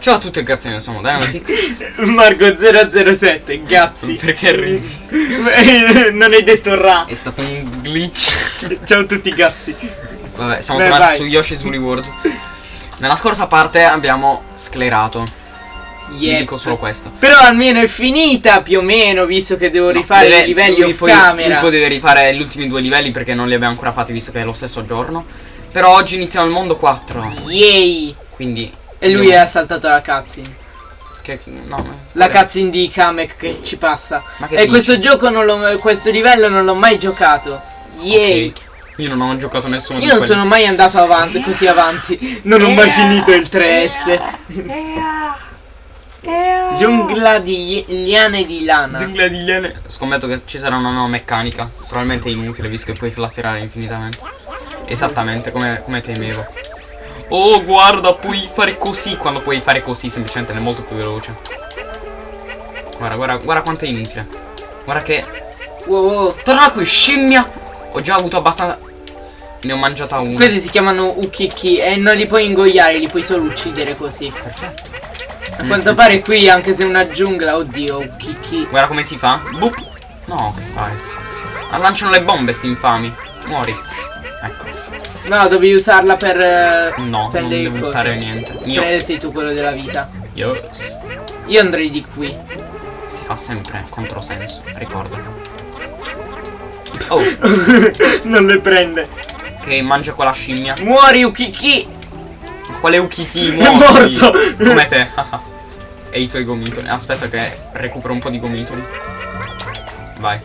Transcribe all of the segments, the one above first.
Ciao a tutti ragazzi, noi siamo Dynamitix. Marco 007, gazzi. Perché ridi? non hai detto ra. È stato un glitch. Ciao a tutti gazzi. Vabbè, siamo Beh, tornati vai. su Yoshi's Woolly World. Nella scorsa parte abbiamo sclerato. Vi Yep. dico solo questo. Però almeno è finita più o meno, visto che devo rifare Deve- i livelli off poi, camera. lui poi deve rifare gli ultimi due livelli perché non li abbiamo ancora fatti visto che è lo stesso giorno. Però oggi iniziamo il mondo 4. Yay! Quindi. E lui ha saltato la cutscene. Che, no, La cutscene di Kamek che ci passa. Ma che E dici? questo gioco non l'ho questo livello non l'ho mai giocato. Yay! Ok. Io non ho giocato nessuno Io di non quelli. sono mai andato avanti così avanti. Non ho mai finito il 3S. Giungla di liane di lana. Giungla di liane. Scommetto che ci sarà una nuova meccanica. Probabilmente inutile visto che puoi flatterare infinitamente. Esattamente come, come temevo. Oh guarda puoi fare così quando puoi fare così semplicemente è molto più veloce. Guarda guarda guarda quanto è inutile. Guarda che. Wow, wow. Torna qui scimmia! Ho già avuto abbastanza. Ne ho mangiata una. Questi si chiamano ukiki e non li puoi ingoiare, li puoi solo uccidere così. Perfetto. A quanto pare qui, anche se è una giungla, oddio, ukiki. Guarda come si fa. Boop. No, che fai? Lanciano le bombe sti infami. Muori. Ecco. No, devi usarla per. eh, No, per non devo cose. usare niente. Io. Te sei tu quello della vita. Yes. Io andrei di qui. Si fa sempre controsenso, ricorda. Oh, non le prende. che mangia quella scimmia. Muori, ukiki! Quale ukiki È muori? morto. Come te. e i tuoi gomitoli. Aspetta che recupero un po' di gomitoli. Vai.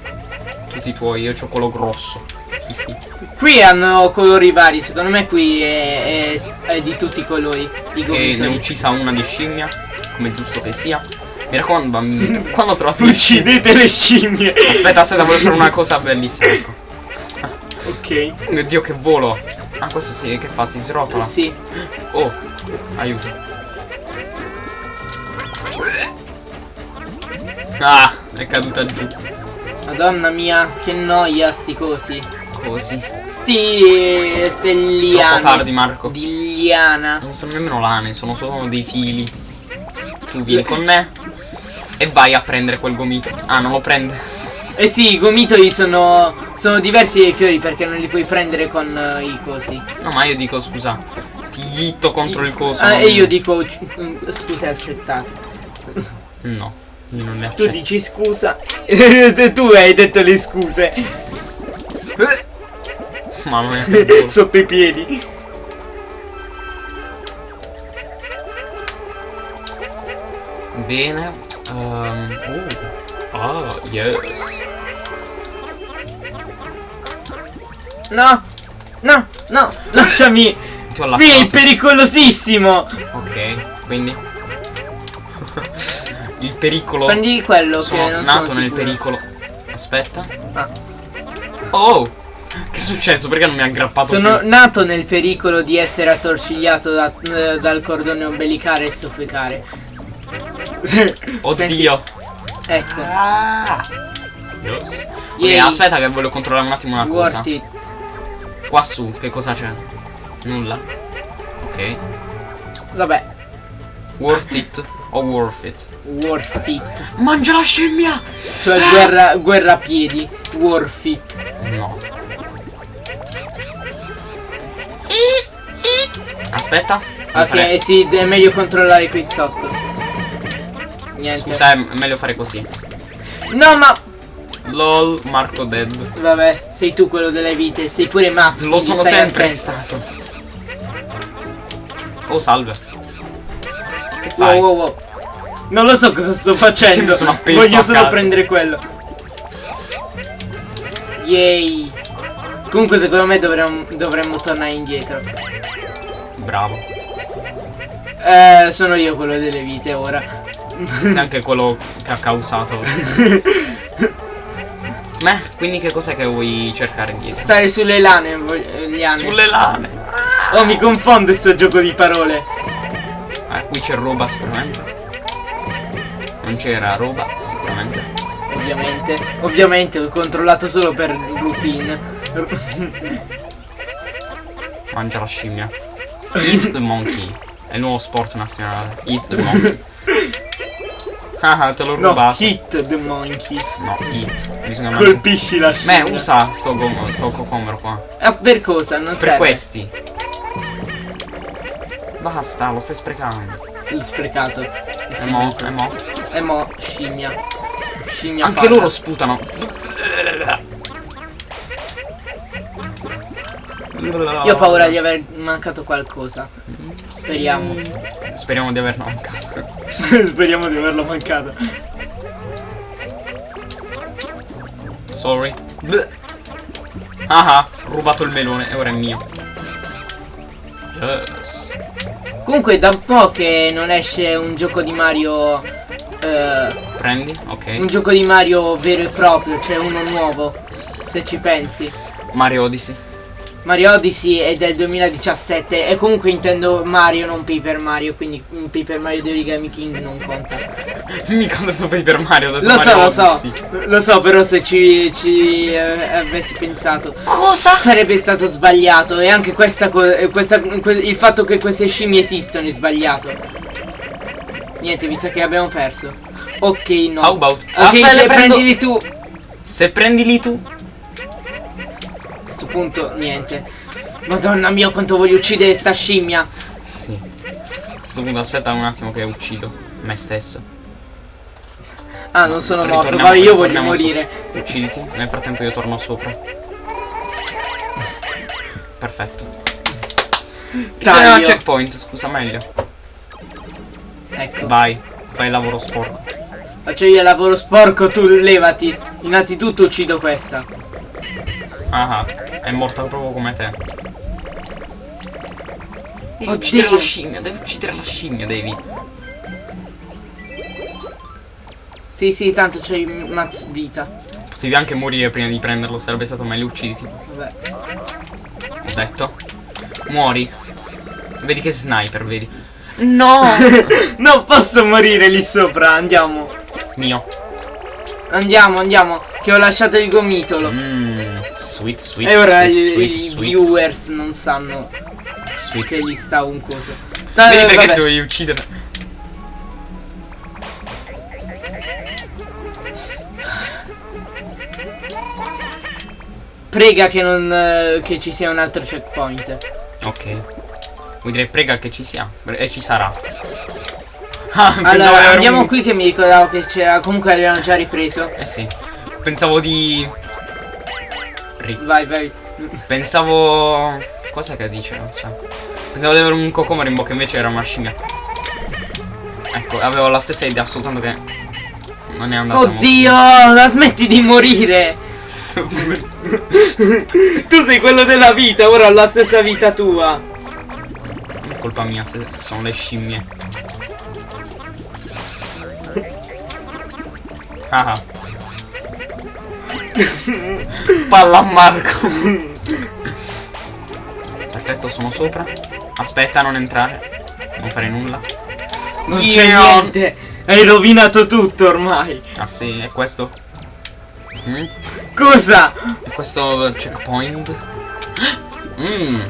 Tutti i tuoi, io ho quello grosso. Qui hanno colori vari, secondo me qui è, è- è di tutti i colori. I E ne ho uccisa una di scimmia, come giusto che sia. Mi raccomando, bambini. Quando ho trovato. Uccidete le scimmie! Aspetta, aspetta, voglio fare una cosa bellissima. Ecco. Ok. Oh mio dio, che volo. Ah, questo sì, che fa? Si srotola. Sì. Oh, aiuto. Ah, è caduta giù. Madonna mia, che noia sti cosi. Così. Sti stelliani. Troppo tardi, Marco. Di liana. Non sono nemmeno lane, sono solo dei fili. Tu vieni con me e vai a prendere quel gomito. Ah, non lo prende. Eh sì, i gomitoli sono, sono diversi dai fiori perché non li puoi prendere con eh, i cosi. No, ma io dico, scusa, ti hitto contro il coso. Ah, e io dico, mm, scusa, accettate. No, io non ne Tu dici scusa. tu hai detto le scuse. Mamma mia. Sotto i piedi. Bene. ehm, oh. Ah, yes. No, no, no, lasciami. Qui è pericolosissimo. Ok, quindi. il pericolo. Prendi quello sono che non nato sono nel sicuro. pericolo. Aspetta. Ah. Oh! Successo? Perché non mi ha aggrappato Sono più? nato nel pericolo di essere attorcigliato da- eh, dal cordone ombelicale e soffocare. Oddio! Ecco, Yes. Ok, Yay. aspetta che voglio controllare un attimo una cosa. worth it. Qua su, che cosa c'è? Nulla. Ok. Vabbè, Worth it o worth it? worth it. Mangia la scimmia! Cioè guerra, guerra a piedi, worth it. No. Aspetta. Ok, fare- sì, è meglio controllare qui sotto. Niente. Scusa, è meglio fare così. No, ma LOL, Marco dead. vabbè, sei tu quello delle vite, sei pure mazzo. Lo sono sempre stato. Oh, salve. Che Wow, fai? wow, wow. Non lo so cosa sto facendo. Sono Voglio solo prendere quello. Yay. Comunque secondo me dovremmo, dovremmo tornare indietro. Bravo. Eh, sono io quello delle vite ora. Sei anche quello che ha causato. Beh, quindi che cos'è che vuoi cercare indietro? Stare sulle lane, vog- eh, liane. Sulle lane. Oh, mi confonde sto gioco di parole. Eh, qui c'è roba sicuramente. Non c'era roba sicuramente. Ovviamente. Ovviamente ho controllato solo per routine. Mangia la scimmia. Eat the monkey. È il nuovo sport nazionale. Hit the monkey. ah, te l'ho No, rubato. hit the monkey. No, hit. Bisogna. Colpisci la scimmia. Beh, usa sto, sto cocomero qua. Ah, per cosa? Non Per serve. questi. Basta, lo stai sprecando. L'ho sprecato. È E mo, e mo. E mo, scimmia. Scimmia Anche palla. loro sputano. Io ho paura di aver mancato qualcosa. Speriamo. Speriamo di averla mancata. Speriamo di averla mancata. Sorry. Bleh. Ah ah, rubato il melone e ora è mio. Yes. Comunque da un po' che non esce un gioco di Mario. eh, Prendi, ok. un gioco di Mario vero e proprio, cioè uno nuovo. Se ci pensi. Mario Odyssey. Mario Odyssey è del 2017 e comunque intendo Mario, non Paper Mario, quindi un Paper Mario di Origami King non conta. Mica ho detto Paper Mario, Lo so, Mario lo so, lo so, però se ci, ci eh, avessi pensato Cosa? sarebbe stato sbagliato e anche questa cosa, il fatto che queste scimmie esistono è sbagliato. Niente, mi sa che abbiamo perso. Ok, no. How about? Ok, Aspetta, se le prendo- prendili tu. Se prendili tu. A questo punto, niente. Madonna mia, quanto voglio uccidere sta scimmia. Sì. A questo punto aspetta un attimo che uccido me stesso. Ah, non sono morto, ma io voglio ritorniamo su- morire. Ucciditi. Nel frattempo io torno sopra. Perfetto. Taglio. Checkpoint, scusa meglio. Ecco. Vai, fai il lavoro sporco. Faccio io il lavoro sporco, tu levati. Innanzitutto uccido questa. Ah, ah, è morta proprio come te. Devi Oddio. uccidere la scimmia, devi uccidere la scimmia, devi. Sì, sì, tanto c'hai mazz vita. Potevi anche morire prima di prenderlo, sarebbe stato meglio ucciditi. Vabbè. Ho detto. Muori. Vedi che sniper, vedi. No! non posso morire lì sopra, andiamo. Mio. Andiamo, andiamo. Che ho lasciato il gomitolo. Mmm. Sweet, sweet, e ora sweet, i, sweet, i sweet, viewers non sanno sweet. che gli sta un coso. Vedi Eh, perché vabbè. ti dovevi uccidere? Prega che non eh, che ci sia un altro checkpoint. Ok. Vuoi dire prega che ci sia. E ci sarà. Ah, Allora, andiamo un- qui che mi ricordavo che c'era. Comunque avevano già ripreso. Eh sì. Pensavo di. Ri- Vai, vai. Pensavo. Cos'è che dice? Aspetta. Pensavo di avere un cocomero in bocca, invece era una scimmia. Ecco, avevo la stessa idea, soltanto che. Non è andata Oddio, la smetti di morire. tu sei quello della vita, ora ho la stessa vita tua. Non è colpa mia se sono le scimmie. Ah. Palla a Marco. Perfetto, sono sopra. Aspetta, non entrare. Non fare nulla. Non c'è niente. Hai rovinato tutto ormai. Ah sì, è questo. Mm? Cosa? È questo checkpoint. Mmm.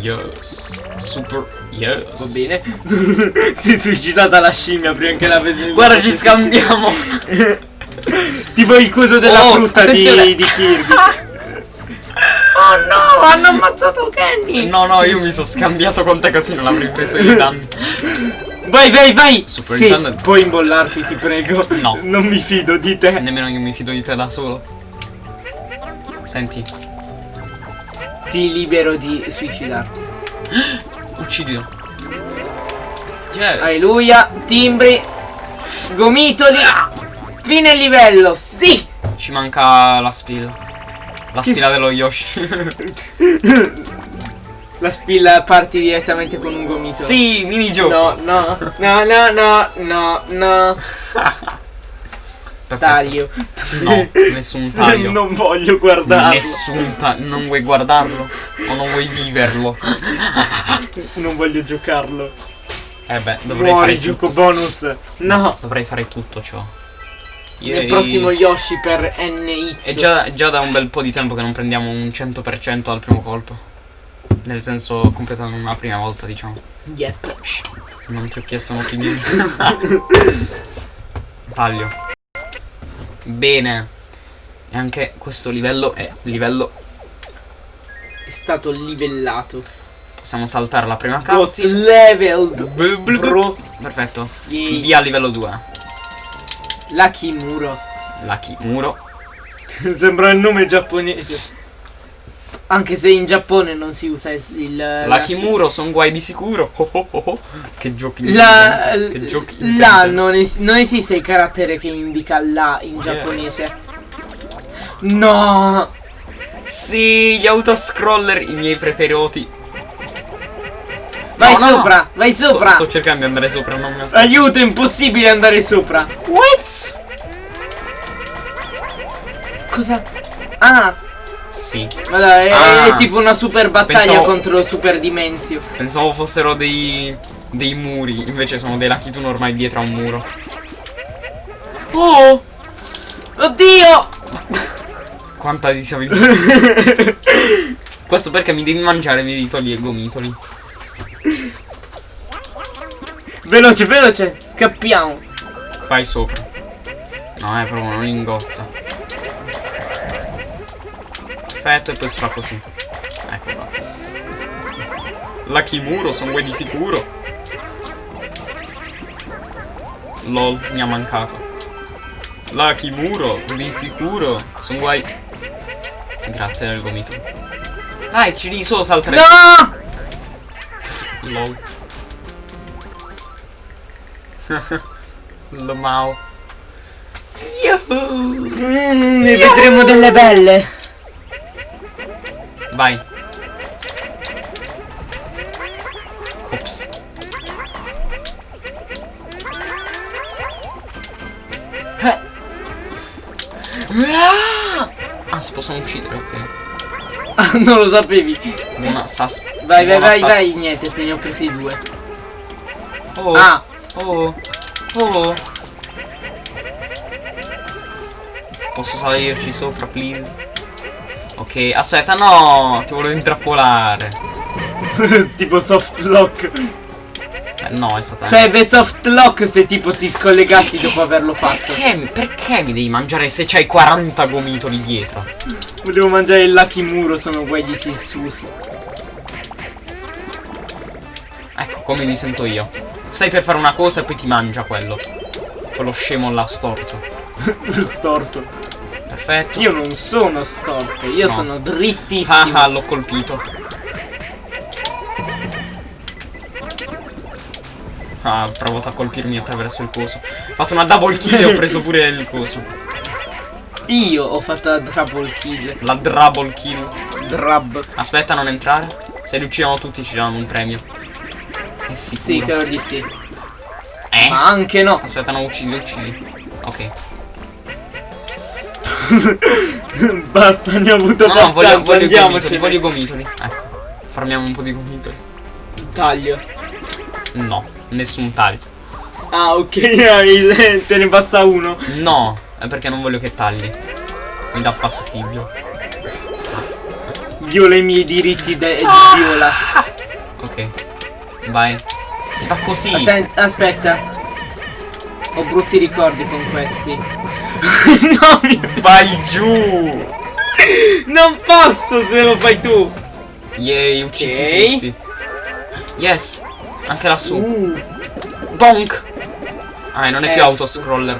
Yes. Super. Yes. Va bene. si è suicidata la scimmia prima che la vedi. Guarda, ci scambiamo. Tipo il coso della Oh, frutta di, di Kirby. Oh no, Hanno ammazzato Kenny. No, no, io mi sono scambiato con te così non avrei preso i danni. Vai, vai, vai. Super sì, Nintendo. puoi imbollarti, ti prego. No. Non mi fido di te. Nemmeno io mi fido di te da solo. Senti, Ti libero di suicidarti. uccidilo. Yes. Alleluia, timbri, gomitoli. Fine livello, sì. Ci manca la spilla. La Ci spilla dello Yoshi. La spilla parti direttamente con un gomito. sì, minigioco. No, no, no, no, no, no, no. Perfetto. Taglio. No, nessun taglio. non voglio guardarlo. Nessun taglio. Non vuoi guardarlo? O non vuoi viverlo? Non voglio giocarlo. Eh beh, dovrei Muori, fare gioco tutto. bonus. No. Dovrei fare tutto ciò. Nel Yay. prossimo Yoshi per NX. È già, già da un bel po' di tempo che non prendiamo un 100% al primo colpo. Nel senso, completando una prima volta, diciamo. Yep. Non ti ho chiesto un'opinione. Taglio. Bene. E anche questo livello è livello. È stato livellato. Possiamo saltare la prima Got cutscene. leveled. Bro. Perfetto. Yay. Via livello 2. Lucky Muro. Lucky muro. Sembra il nome giapponese. Anche se in Giappone non si usa il. la- muro, son guai di sicuro. Oh, oh, oh, oh. Che giochi La. Che giochi intelligenti. non, es- non esiste il carattere che indica la in giapponese. No! Sì, gli autoscroller, i miei preferiti. Vai No, no, no. sopra, vai Sto- sopra! Sto, cercando di andare sopra, non mi ha Aiuto, è impossibile andare sopra. What? Cosa? Ah, Sì, guarda, è, Ah. è tipo una super battaglia Pensavo- contro Super Dimensio. pensavo fossero dei dei muri, invece sono dei Lucky Two normali dietro a un muro. Oh! Oddio! Quanta disabilità. Questo perché mi devi mangiare i miei ditoli e gomitoli. Veloce, veloce, scappiamo. Vai sopra. No, è proprio non ingozza. Perfetto, e poi fa così. Ecco qua. Lucky muro, sono guai di sicuro. Lol, mi ha mancato. Lucky muro, di sicuro. Sono guai. Grazie del gomito. Dai, ci devi solo saltare. No! Lol. Lo Mao. Yahoo! Mm, ne vedremo delle belle. Vai. Ops. Eh. Ah, si possono uccidere, ok. Ah, non lo sapevi. Buona sas. Vai, vai, vai, vai. Niente, te ne ho presi due. Oh, Ah, oh, oh. Posso salirci sopra, please? Ok, aspetta, no, ti volevo intrappolare. tipo soft lock. Eh, no, è stata... Sarebbe soft lock se tipo ti scollegassi dopo averlo fatto. Perché, perché mi devi mangiare se c'hai 40 gomitoli dietro? Volevo mangiare il Lucky Muro, sono guai di Sissus. Ecco come mi sento io. Stai per fare una cosa e poi ti mangia quello. Quello scemo là storto. Storto. Perfetto. Io non sono storto, io No. sono Ah drittissimo. ah, l'ho colpito. Ah, ha provato a colpirmi attraverso il coso. Ho fatto una double kill e ho preso pure il coso. Io ho fatto la double kill. La double kill. Drab. Aspetta, non entrare. Se li uccidono tutti ci danno un premio. È Sì, sicuro. credo di sì. Eh? Ma anche no. Aspetta, no, uccidi, uccidi. Ok. Basta, ne ho avuto No, no, voglio, abbastanza. voglio i gomitoli, Andiamocene. voglio i gomitoli. Ecco. Farmiamo un po' di gomitoli. Taglio. No, nessun taglio. Ah, ok, te ne basta uno. No, è perché non voglio che tagli. Mi dà fastidio. Viola i miei diritti de- Ah. viola. Ok. Vai. Si fa così. Atten- aspetta. Ho brutti ricordi con questi. no, mi- Vai giù. non posso se lo fai tu. Yay, uccisi Ok. tutti. Yes. Anche lassù. Uh. Bonk. Ah, non è più Eh, autoscroller.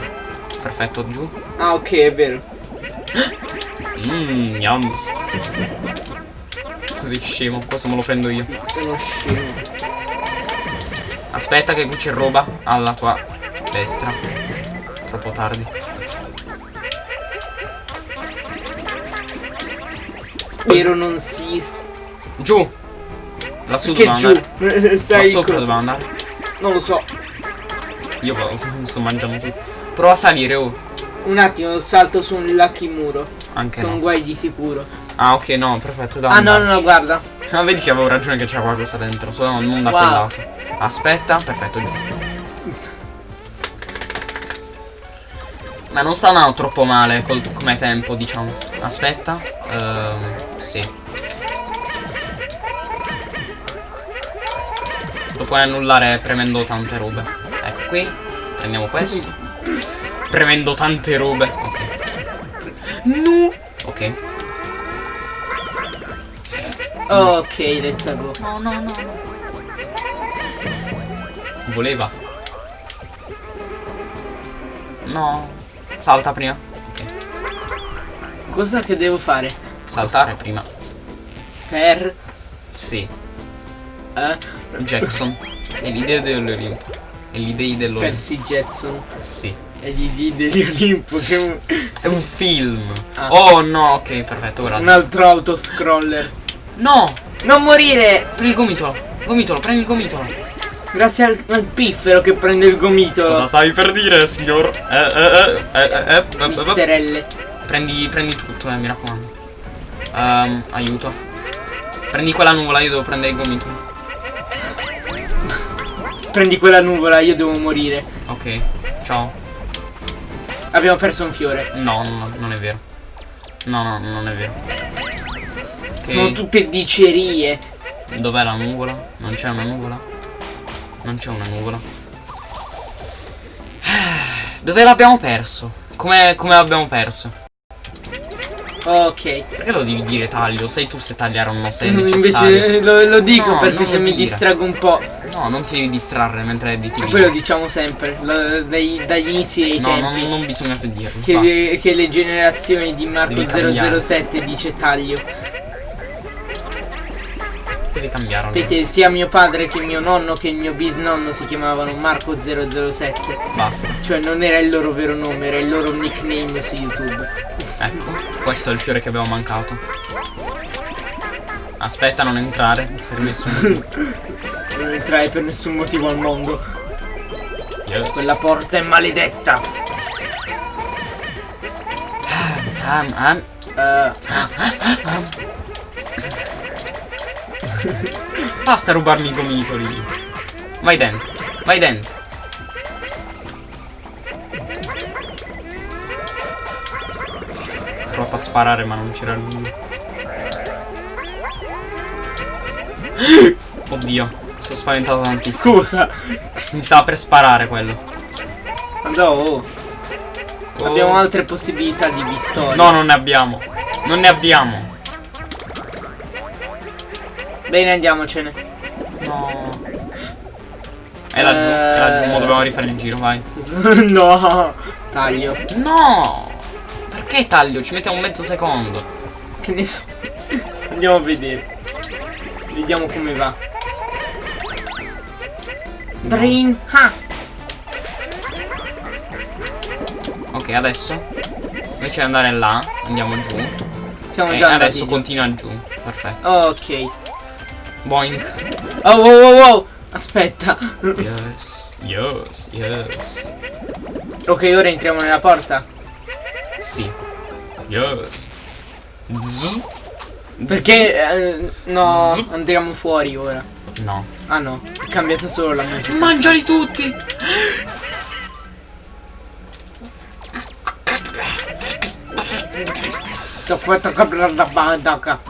Perfetto, giù. Ah, ok, è vero. Mmm, yum. Così scemo, questo me lo prendo io. Sì, sono scemo. Aspetta che qui c'è roba alla tua destra. Troppo tardi. Spero non si. Giù. Lassù Che dove giù. andare. Là Stai sopra cosa? dove andare. Non lo so. Io sto mangiando tutto. Prova a salire, oh. Un attimo, salto su un lucky muro. Anche Sono no. guai di sicuro. Ah, ok, no, perfetto. Da Ah, no, no, no, guarda. Ah, vedi che avevo ragione che c'era qualcosa dentro, solo non da Wow. quel lato. Aspetta, perfetto, giù. Ma non sta andando troppo male col- come tempo, diciamo. Aspetta. Ehm, sì. Lo puoi annullare premendo tante robe. Ecco qui. Prendiamo questo. Premendo tante robe. Ok. No. Ok. Ok, let's go. No, no, no, no. Voleva. No. Salta prima. Ok. Cosa che devo fare? Saltare prima. Per... Sì. Eh? Jackson. È l'idea dell'Olimpo. È l'idea dell'Olimpo. Percy Jetson. Sì. E gli dì degli Olimpo che è un, È un film. Ah. Oh no, ok, perfetto, ora. un altro autoscroller. No! Non morire! Prendi il gomitolo. Gomitolo, prendi il gomitolo. Grazie al, al piffero che prende il gomitolo. Cosa stavi per dire, signor? Eh, eh, eh, eh, eh, eh, eh, Misterelle. Prendi, prendi tutto, eh, mi raccomando. Ehm, aiuto. Prendi quella nuvola, io devo prendere il gomitolo. Prendi quella nuvola, io devo morire. Ok, ciao. Abbiamo perso un fiore. No, no, non è vero. No, no, non è vero. Ok, Sono tutte dicerie. Dov'è la nuvola? Non c'è una nuvola? Non c'è una nuvola. Dove l'abbiamo perso? Come, come l'abbiamo perso? Ok. Perché lo devi dire taglio? Sei tu se tagliare o no, se è necessario. Invece lo, lo dico No, perché non se mi dire. distrago un po'. No, non ti devi distrarre mentre editi Poi video. lo diciamo sempre. lo- dai- dagli inizi dei No, tempi. non, non bisogna più dirlo. Che, che le generazioni di Marco Devi cambiare. 007 dice taglio. Devi cambiare. allora. Perché sia mio padre che mio nonno che il mio bisnonno si chiamavano Marco 007. Basta. Cioè non era il loro vero nome, era il loro nickname su YouTube. Ecco, questo è il fiore che abbiamo mancato. Aspetta, non entrare. Per nessun motivo. Non entrai per nessun motivo al mondo. Yes. Quella porta è maledetta. Am, am. Eh, Basta rubarmi i gomitoli. Vai dentro. Vai dentro. Ho provato a sparare ma non c'era lui. Oddio, sono spaventato tantissimo. scusa. Mi stava per sparare quello. Andò. oh. Oh. Abbiamo altre possibilità di vittoria. No, non ne abbiamo. Non ne abbiamo. Bene, andiamocene. No. È laggiù, è laggiù. Mo Eh. dobbiamo rifare il giro, vai. no. Taglio. No! Perché taglio? Ci mettiamo un mezzo secondo. Che ne so. Andiamo a vedere. Vediamo come va. Dream. Ah. Ok, adesso invece di andare là, andiamo giù. Siamo E già andati adesso giù. continua giù. Perfetto. Ok. Boink. Oh, wow, wow, wow. Aspetta. Yes. Yes. Yes. ok, ora entriamo nella porta. Sì. Yes. Zzz. Perché eh, no, Zup. andiamo fuori ora. No. Ah no, è cambiata solo la musica. Mangiali tutti!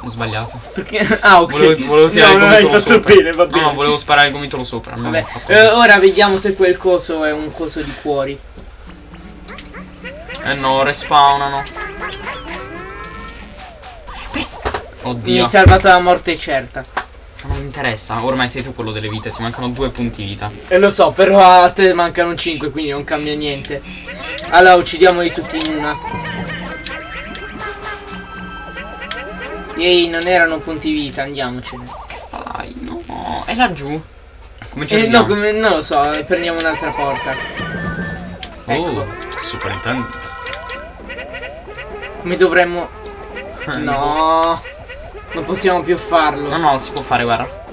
Ho sbagliato. Perché ah, ok. Volevo, volevo tirare no, il gomitolo fatto sopra. bene, va bene. No, volevo sparare il gomitolo sopra. Vabbè, eh, ora vediamo se quel coso è un coso di cuori. Eh no, respawnano. Oddio. Mi hai salvato la morte certa. Non mi interessa, ormai sei tu quello delle vite, ti mancano due punti vita. E lo so, però a te mancano 5, quindi non cambia niente. Allora uccidiamoli tutti in una. Ehi, non erano punti vita, andiamocene. Vai, no. È laggiù. Come ci Eh, no, come, non lo so, eh, prendiamo un'altra porta. ecco. Oh, Super Nintendo. Come dovremmo... No, non possiamo più farlo. No, no, si può fare, guarda.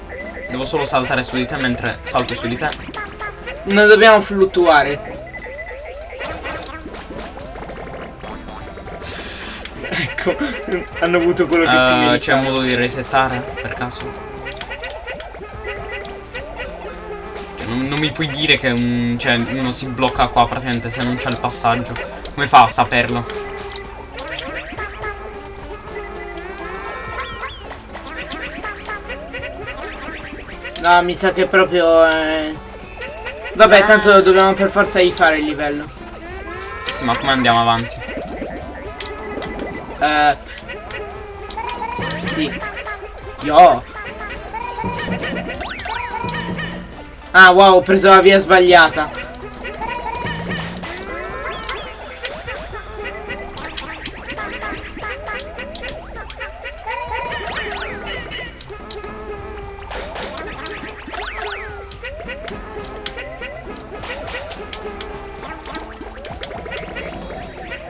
Devo solo saltare su di te mentre salto su di te. Non dobbiamo fluttuare. Ecco, hanno avuto quello che si Eh, merita. C'è un modo di resettare, per caso? Cioè, non, non mi puoi dire che un, cioè, uno si blocca qua praticamente se non c'è il passaggio. Come fa a saperlo? No, mi sa che proprio... eh, Vabbè, Ah. tanto dobbiamo per forza rifare il livello. Sì, ma come andiamo avanti? Eh... Sì. Io. Ah, wow, ho preso la via sbagliata.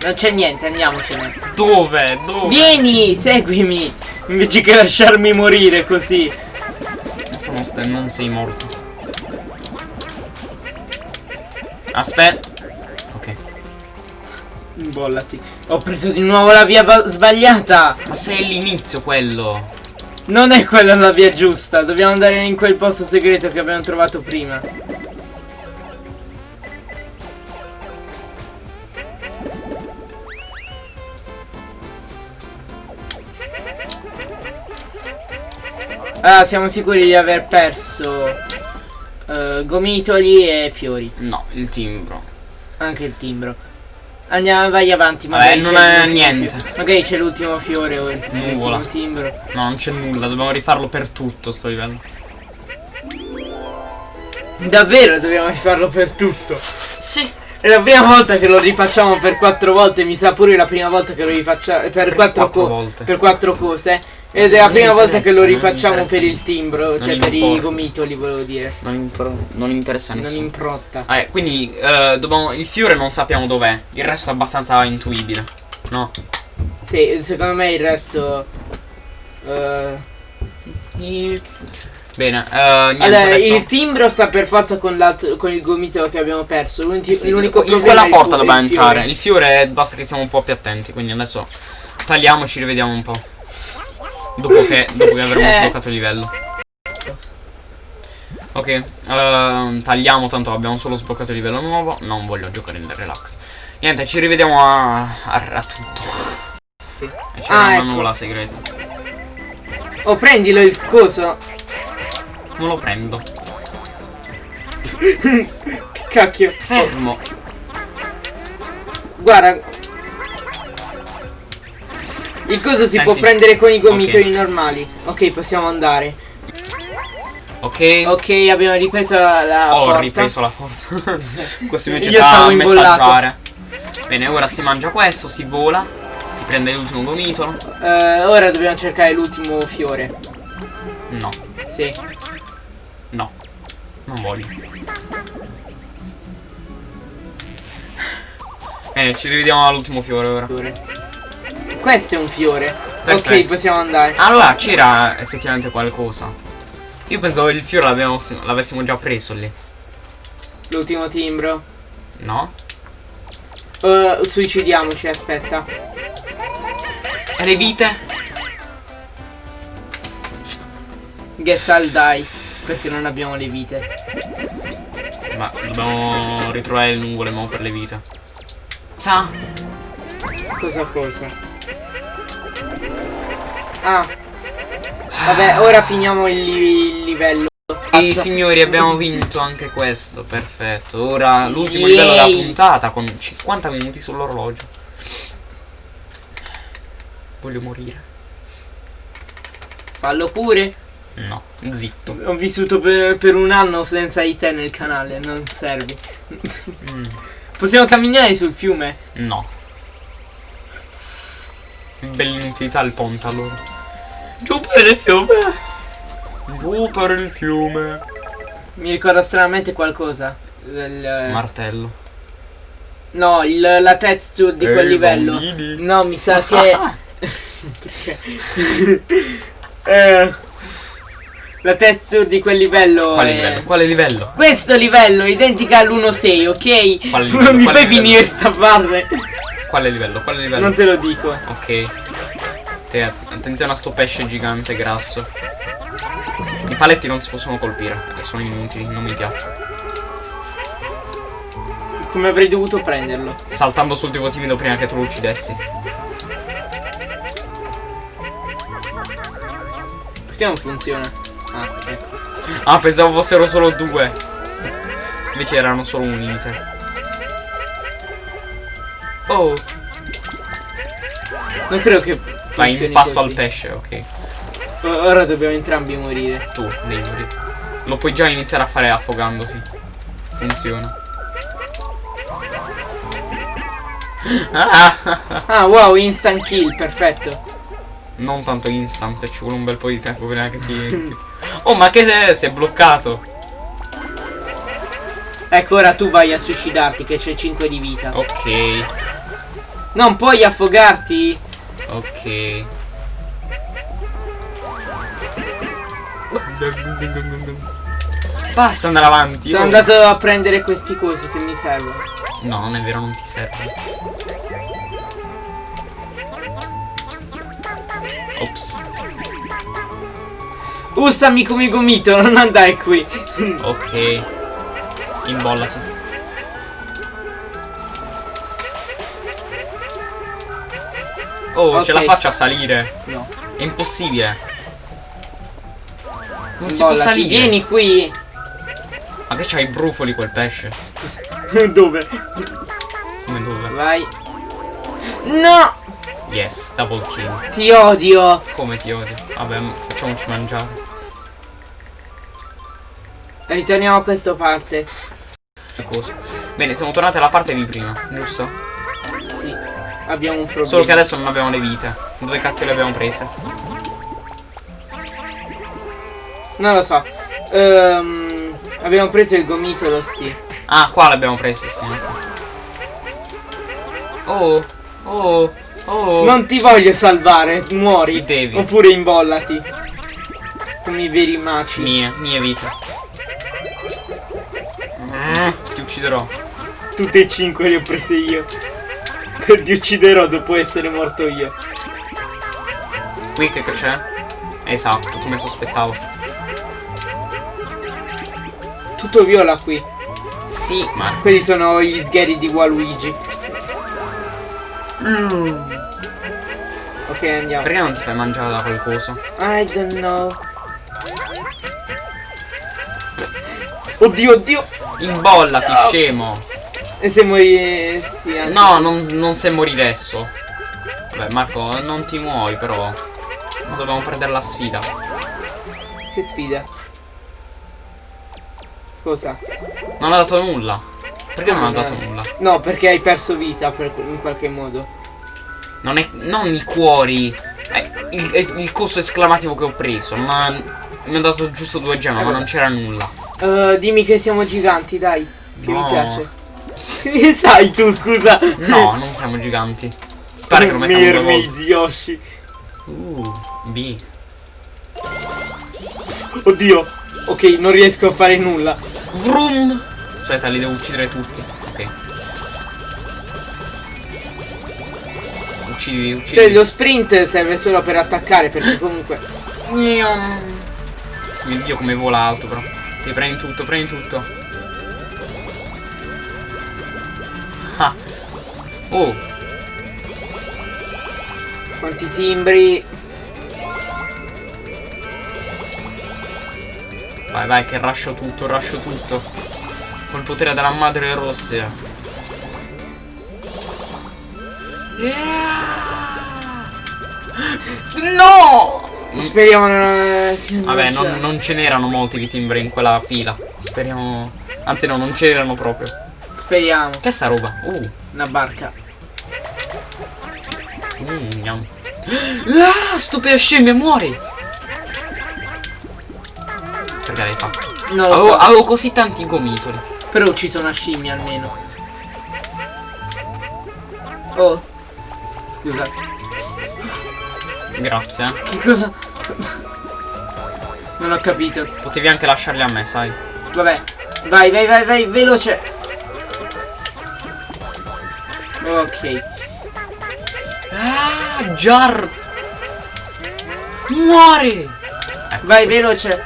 Non c'è niente, andiamocene. Dove? Dove? Vieni, seguimi. Invece che lasciarmi morire così. Non, stai- non sei morto. Aspetta. Ok. Imbollati. Ho preso di nuovo la via ba- sbagliata. Ma sei all'inizio quello. Non è quella la via giusta. Dobbiamo andare in quel posto segreto che abbiamo trovato prima. Ah, siamo sicuri di aver perso eh, gomitoli e fiori. No, il timbro. Anche il timbro. Andiamo, vai avanti, Vabbè, magari non è niente. fio- Magari c'è l'ultimo fiore o il Nuvola. timbro. No, non c'è nulla, dobbiamo rifarlo per tutto sto livello. Davvero dobbiamo rifarlo per tutto. Sì. È la prima volta che lo rifacciamo per quattro volte, mi sa pure la prima volta che lo rifacciamo per, quattro, quattro co- volte. per quattro cose. Ed è la Non prima volta che lo non rifacciamo per il timbro, Non cioè per i gomitoli, volevo dire. Non, impro- non interessa a Non nessuno. improtta. Ah, eh, quindi eh, dobbiamo- il fiore non sappiamo dov'è. Il resto è abbastanza intuibile. No. Sì, secondo me il resto. eh, Bene, eh, niente allora, adesso. il timbro sta per forza con, l'altro- con il gomitolo che abbiamo perso. L'unico, Sì, in quella porta dobbiamo il fiore. entrare. Il fiore basta che stiamo un po' più attenti. Quindi adesso tagliamo, ci rivediamo un po'. Dopo che, dopo che avremo Eh. sbloccato il livello. Ok, ehm, tagliamo, tanto abbiamo solo sbloccato il livello nuovo. Non voglio giocare in relax. Niente, ci rivediamo a, a, a tutto. E c'era Ah, una ecco. nuvola segreta. Oh, prendilo il coso. Non lo prendo. Che cacchio. Fermo. Guarda. Il coso si Senti. può prendere con i gomitoli Ok. normali. Ok, possiamo andare. Ok. Ok, abbiamo ripreso la, la Ho porta. ripreso la porta. questo invece Io sta a messaggiare. Bene, ora si mangia questo, si vola. Si prende l'ultimo gomitolo. Eh, ora dobbiamo cercare l'ultimo fiore. No, Sì. no. Non voglio. Bene, ci rivediamo all'ultimo fiore ora. Fiore. Questo è un fiore. Perfetto. Ok, possiamo andare. Allora, c'era effettivamente qualcosa. Io pensavo il fiore l'avessimo già preso lì. L'ultimo timbro. No? Eh, suicidiamoci, aspetta. E le vite? Guess I'll die. Perché non abbiamo le vite. Ma dobbiamo ritrovare le nuvole mo per le vite. Sa? Cosa cosa? Ah. Vabbè, ora finiamo il, li- il livello. Sì, signori, abbiamo vinto anche questo. Perfetto. Ora l'ultimo livello della puntata con 50 minuti sull'orologio. Voglio morire. Fallo pure. No, zitto. Ho vissuto per, per un anno senza di te nel canale, non servi. Mm, Possiamo camminare sul fiume? no. Bell'inutilità il ponte allora. Giù per il fiume. Giù per il fiume. Mi ricorda stranamente qualcosa. Del- Martello. no, il- la texture di quel Ehi, livello. bambini. No, mi sa che. Eh, la texture di quel livello. Quale è- livello? Quale livello? Questo livello è identica all'1.6, ok? Quale livello? Non mi Quale fai livello? finire sta parte. Quale livello? Quale livello? Non te lo dico. Ok. Te, attenzione a sto pesce gigante grasso. I paletti non si possono colpire, perché sono inutili, non mi piacciono. Come avrei dovuto prenderlo? Saltando sul tipo timido prima che tu lo uccidessi. Perché non funziona? Ah, ecco. Ah, pensavo fossero solo due. Invece erano solo un limite. Oh, Non credo che funzioni in passo così. al pesce, ok. Ora dobbiamo entrambi morire. Tu devi morire. Lo puoi già iniziare a fare affogandosi. Funziona. Ah, wow, instant kill, perfetto. non tanto instant, ci vuole un bel po' di tempo prima che ti. Oh, ma che sei? Si è bloccato. Ecco, ora tu vai a suicidarti che c'è 5 di vita. Ok, Non puoi affogarti? Ok. Basta andare avanti. Sono oh. andato a prendere questi cosi che mi servono. No, non è vero, non ti serve. Ops. Ussami come gomito, non andare qui. Ok. Imbollati. Oh, ce Ok. la faccio a salire. No. È impossibile. Non si può Bollati, salire. Vieni qui. Ma che c'ha i brufoli quel pesce? Dove? Come dove? Vai. No! Yes, double kill. Ti odio. Come ti odio. Vabbè, facciamoci mangiare. Ritorniamo a questa parte. Cosa? Bene, siamo tornati alla parte di prima, giusto? Abbiamo un problema. Solo che adesso non abbiamo le vite. Dove cacchio le abbiamo prese? Non lo so. Ehm, abbiamo preso il gomitolo, sì. Ah, qua le abbiamo prese, sì. Oh, oh, oh. Non ti voglio salvare, muori. Devi. Oppure imbollati. Come i veri maci. Mie, mie vite. Mm, ti ucciderò. Tutte e cinque le ho prese io. Ti ucciderò dopo essere morto io. Qui che c'è? Esatto, come sospettavo. Tutto viola qui. Sì, ma Quelli sono gli sgheri di Waluigi. Ok, andiamo. perché non ti fai mangiare da quel coso? I don't know. Oddio, oddio. Imbollati, scemo. E se muori... Sì, anche No, non, non sei morire adesso. Vabbè, Marco, non ti muovi, però. Dobbiamo prendere la sfida. Che sfida. Cosa? Non ha dato nulla. Perché non ha No, dato no. nulla? No, perché hai perso vita per- in qualche modo. Non è. Non i cuori. È il, è il coso esclamativo che ho preso. Ma. Mi ha dato giusto due gemme, ma non c'era nulla. Eh, dimmi che siamo giganti, dai. Che No. mi piace. Che sai tu, scusa? No, non siamo giganti. Pare che lo mettiamo Mermaid. Yoshi. Uh, B. Oddio. Ok, non riesco a fare nulla. Vroom. Aspetta, li devo uccidere tutti. Ok. Uccidi, uccidi. Cioè, lo sprint serve solo per attaccare, perché comunque... Mio dio come vola alto però. Ti prendi tutto, prendi tutto. Oh, Quanti timbri. vai vai che rascio tutto, rascio tutto. Col potere della madre rossa. No! Speriamo non... non Vabbè, non, non ce n'erano molti di timbri in quella fila. Speriamo. Anzi no, non c'erano proprio. Speriamo. Che è sta roba? Uh, Una barca. Mm. Ah, per scimmia, muori! Perché l'hai fatto? Non lo Avevo, so. avevo così tanti gomitoli. Però ho ucciso una scimmia almeno. Oh. Scusa. Grazie, eh. Che cosa? Non ho capito. Potevi anche lasciarli a me, sai. Vabbè. Vai, vai, vai, vai, veloce. Ok. Jar! Muori! Ecco, Vai, veloce.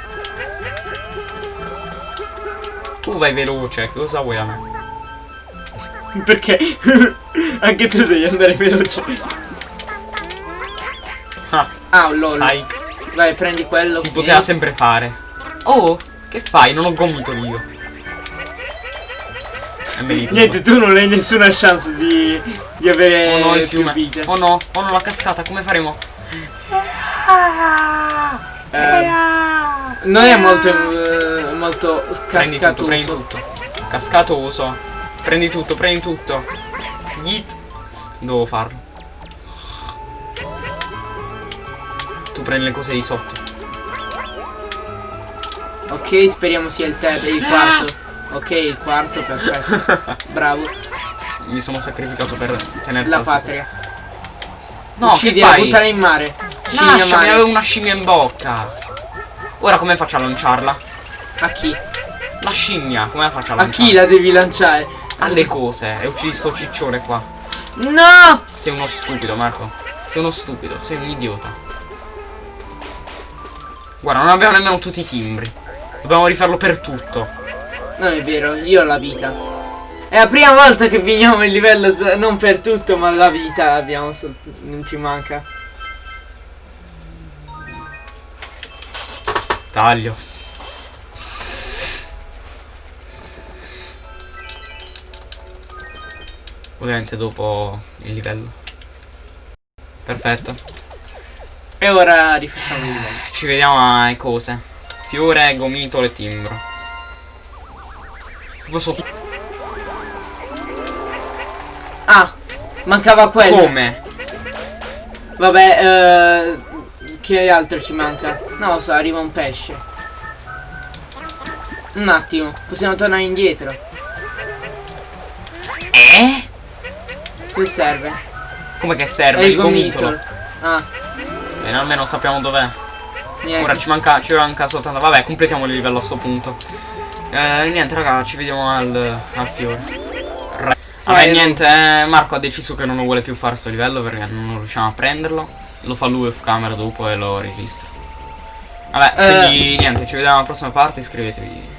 tu vai veloce, che cosa vuoi a me? Perché? Anche tu devi andare veloce. Ah, Ah, lol. sai, Vai, prendi quello. si poteva sempre fare. Oh, Che fai? Non ho gomito io. Niente, tu non hai nessuna chance di, di avere Oh no, il più fiume. vite. Oh no, oh no, la cascata, come faremo? Eh, non è molto, eh, molto Prendi tutto, prendi cascatoso. tutto. Cascatoso. Prendi tutto, prendi tutto. Yeet. Devo farlo. Tu prendi le cose di sotto. Ok, speriamo sia il terzo, il quarto. Ok, il quarto, perfetto. Bravo. Mi sono sacrificato per tenere La patria. No, Uccidila, buttala in mare. Scimmia Lasciami, mare. avevo una scimmia in bocca. Ora come faccio a lanciarla? A chi? La scimmia, come faccio a A lanciarla? chi la devi lanciare? Alle cose. E uccidi sto ciccione qua. No! Sei uno stupido, Marco. Sei uno stupido, sei un idiota. Guarda, non abbiamo nemmeno tutti i timbri. Dobbiamo rifarlo per tutto. Non è vero, io ho la vita. È la prima volta che finiamo il livello, non per tutto, ma la vita abbiamo, non ci manca. Taglio. Ovviamente dopo il livello. Perfetto. E ora rifacciamo il livello. Ci vediamo ai cose. Fiore, gomitolo e timbro. Posso... mancava quello. Come? Vabbè, eh, che altro ci manca? Lo so, arriva un pesce. Un attimo, possiamo tornare indietro. Eh? Che serve? Come che È serve? il il gomitolo. gomitolo. Ah, Bene, almeno sappiamo dov'è. Ora ci manca, ci manca soltanto. Vabbè, completiamo il livello a sto punto. Eh, niente, raga, ci vediamo al, al fiore. Vabbè, niente, eh, Marco ha deciso che non lo vuole più fare sto livello perché non riusciamo a prenderlo. Lo fa lui off camera dopo e lo registra. Vabbè, Eh. quindi niente, ci vediamo alla prossima parte, iscrivetevi.